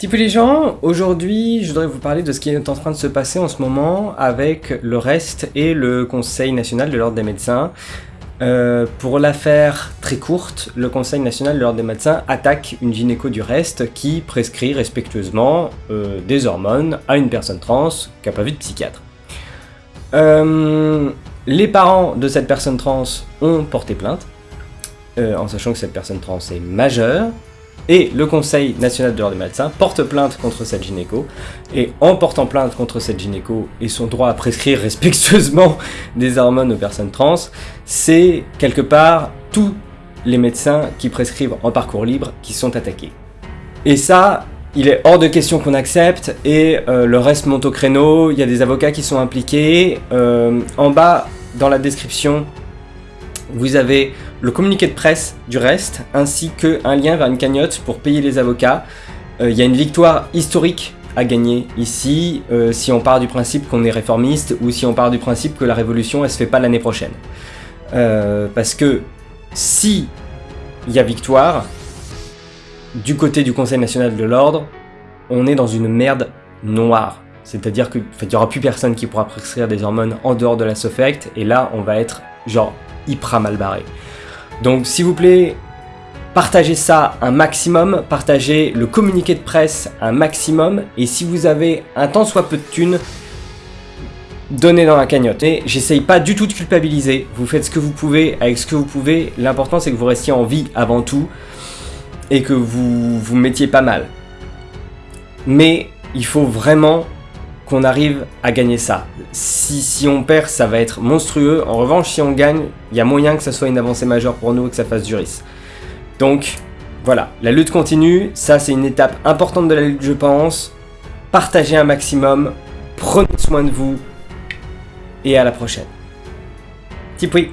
Type les gens, aujourd'hui je voudrais vous parler de ce qui est en train de se passer en ce moment avec le REST et le Conseil National de l'Ordre des Médecins. Euh, pour la faire très courte, le Conseil National de l'Ordre des Médecins attaque une gynéco du REST qui prescrit respectueusement euh, des hormones à une personne trans qui n'a pas vu de psychiatre. Euh, les parents de cette personne trans ont porté plainte, en sachant que cette personne trans est majeure, et le Conseil national de l'ordre des médecins porte plainte contre cette gynéco, et en portant plainte contre cette gynéco et son droit à prescrire respectueusement des hormones aux personnes trans, c'est quelque part tous les médecins qui prescrivent en parcours libre qui sont attaqués. Et ça, il est hors de question qu'on accepte, et euh, le reste monte au créneau, il y a des avocats qui sont impliqués. Euh, en bas, dans la description, vous avez le communiqué de presse du reste, ainsi qu'un lien vers une cagnotte pour payer les avocats. Euh, il y a une victoire historique à gagner ici, euh, si on part du principe qu'on est réformiste, ou si on part du principe que la révolution, elle se fait pas l'année prochaine. Euh, parce que si il y a victoire, du côté du Conseil National de l'Ordre, on est dans une merde noire. C'est-à-dire qu'il n'y aura plus personne qui pourra prescrire des hormones en dehors de la SOFECT, et là, on va être genre hyper mal barré. Donc s'il vous plaît, partagez ça un maximum, partagez le communiqué de presse un maximum, et si vous avez un tant soit peu de thunes, donnez dans la cagnotte. Et j'essaye pas du tout de culpabiliser, vous faites ce que vous pouvez avec ce que vous pouvez, l'important c'est que vous restiez en vie avant tout, et que vous vous mettiez pas mal. Mais il faut vraiment qu'on arrive à gagner ça. Si, si on perd, ça va être monstrueux. En revanche, si on gagne, il y a moyen que ça soit une avancée majeure pour nous et que ça fasse du risque. Donc, voilà, la lutte continue. Ça, c'est une étape importante de la lutte, je pense. Partagez un maximum. Prenez soin de vous. Et à la prochaine. Tipoui